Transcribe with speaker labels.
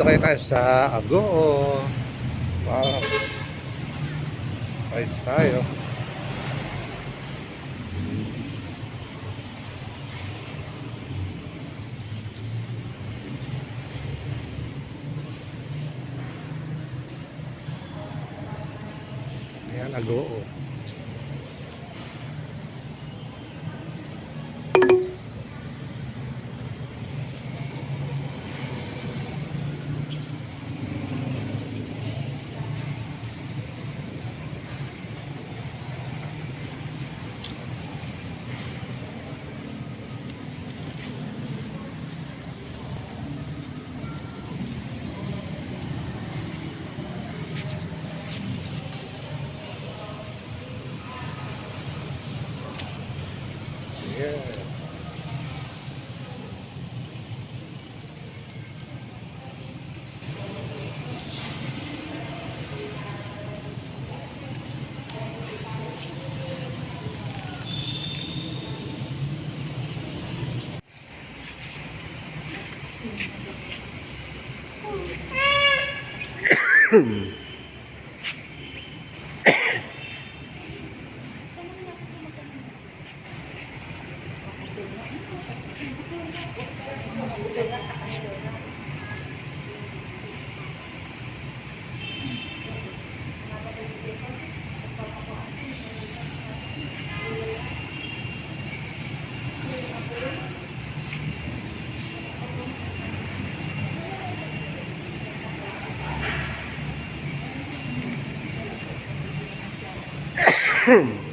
Speaker 1: tayo sa Agoo. Wow. Rides tayo. Ayan, Agoo. Hmm. 哼